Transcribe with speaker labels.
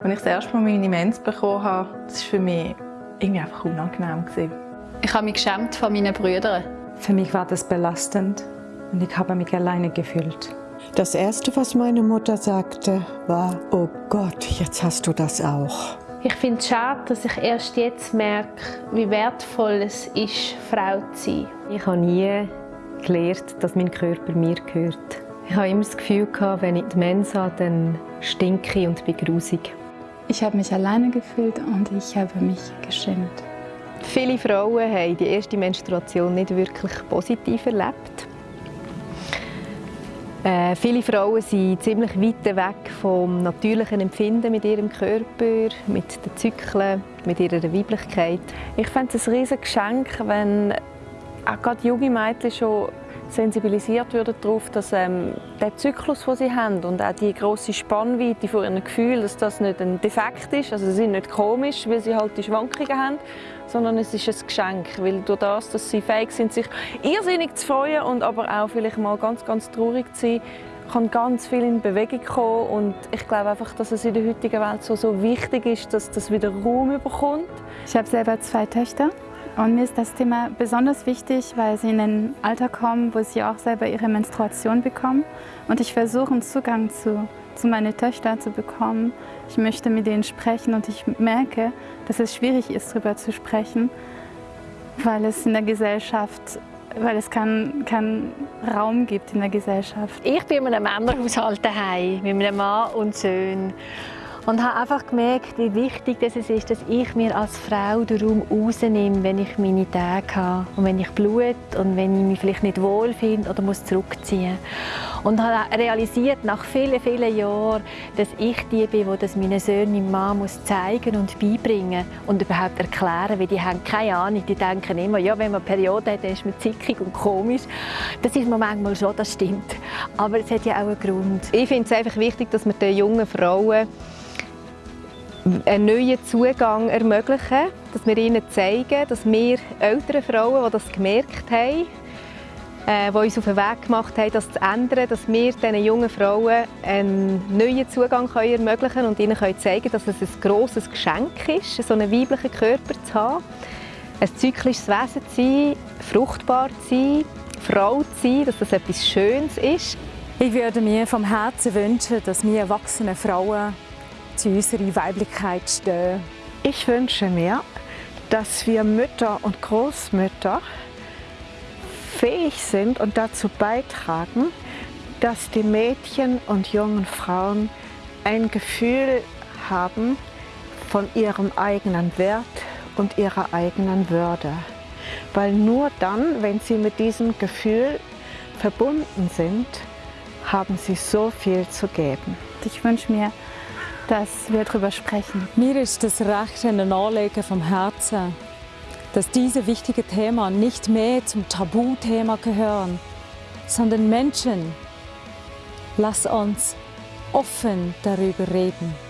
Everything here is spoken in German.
Speaker 1: Als ich das erste Mal meine Mens bekommen habe, das war für mich irgendwie einfach unangenehm.
Speaker 2: Ich habe mich geschämt von meinen Brüdern.
Speaker 3: Für mich war das belastend und ich habe mich alleine gefühlt.
Speaker 4: Das Erste, was meine Mutter sagte, war, oh Gott, jetzt hast du das auch.
Speaker 5: Ich finde es schade, dass ich erst jetzt merke, wie wertvoll es ist, Frau zu sein.
Speaker 3: Ich habe nie gelernt, dass mein Körper mir gehört. Ich habe immer das Gefühl, wenn ich die Mensa habe, dann stinke ich und bin grusig.
Speaker 6: Ich habe mich alleine gefühlt und ich habe mich geschämt.
Speaker 7: Viele Frauen haben die erste Menstruation nicht wirklich positiv erlebt. Äh, viele Frauen sind ziemlich weit weg vom natürlichen Empfinden mit ihrem Körper, mit den Zyklen, mit ihrer Weiblichkeit.
Speaker 8: Ich finde es ein riesiges Geschenk, wenn auch gerade junge Mädchen schon sensibilisiert werden darauf, dass ähm, der Zyklus, den sie haben und auch die große Spannweite von ihren Gefühlen, dass das nicht ein Defekt ist, also sie sind nicht komisch, weil sie halt die Schwankungen haben, sondern es ist ein Geschenk, weil durch das, dass sie fähig sind, sich irrsinnig zu freuen und aber auch vielleicht mal ganz, ganz traurig zu sein, kann ganz viel in Bewegung kommen. Und ich glaube einfach, dass es in der heutigen Welt so, so wichtig ist, dass das wieder Raum bekommt.
Speaker 6: Ich habe selber zwei Töchter und mir ist das Thema besonders wichtig, weil sie in ein Alter kommen, wo sie auch selber ihre Menstruation bekommen. Und ich versuche, einen Zugang zu, zu meinen Töchtern zu bekommen. Ich möchte mit denen sprechen und ich merke, dass es schwierig ist, darüber zu sprechen, weil es in der Gesellschaft weil es keinen kein Raum gibt in der Gesellschaft.
Speaker 5: Ich bin in einem Männerhaushalt daheim mit meinem Mann und Söhnen und habe einfach gemerkt, wie wichtig es ist, dass ich mir als Frau den Raum rausnehme, wenn ich meine Tage habe und wenn ich blut und wenn ich mich vielleicht nicht wohl finde oder muss zurückziehen und habe realisiert nach vielen, vielen Jahren, dass ich die bin, die das meinen Söhnen, meinem Mann muss zeigen und beibringen und überhaupt erklären, weil die haben keine Ahnung, die denken immer, ja, wenn man eine Periode hat, dann ist man zickig und komisch. Das ist man manchmal schon, das stimmt, aber es hat ja auch einen Grund.
Speaker 7: Ich finde es einfach wichtig, dass wir den jungen Frauen einen neuen Zugang ermöglichen, dass wir ihnen zeigen, dass wir ältere Frauen, die das gemerkt haben, äh, die uns auf den Weg gemacht haben, das zu ändern, dass wir diesen jungen Frauen einen neuen Zugang können ermöglichen und ihnen können zeigen dass es ein grosses Geschenk ist, so einen weiblichen Körper zu haben, ein zyklisches Wesen zu sein, fruchtbar zu sein, Frau zu sein, dass das etwas Schönes ist.
Speaker 3: Ich würde mir vom Herzen wünschen, dass wir erwachsene Frauen zu unserer Weiblichkeit stehen.
Speaker 4: Ich wünsche mir, dass wir Mütter und Großmütter fähig sind und dazu beitragen, dass die Mädchen und jungen Frauen ein Gefühl haben von ihrem eigenen Wert und ihrer eigenen Würde. Weil nur dann, wenn sie mit diesem Gefühl verbunden sind, haben sie so viel zu geben.
Speaker 6: Ich wünsche mir, dass wir darüber sprechen.
Speaker 3: Mir ist das recht ein Anliegen vom Herzen, dass diese wichtigen Themen nicht mehr zum Tabuthema gehören, sondern Menschen, lass uns offen darüber reden.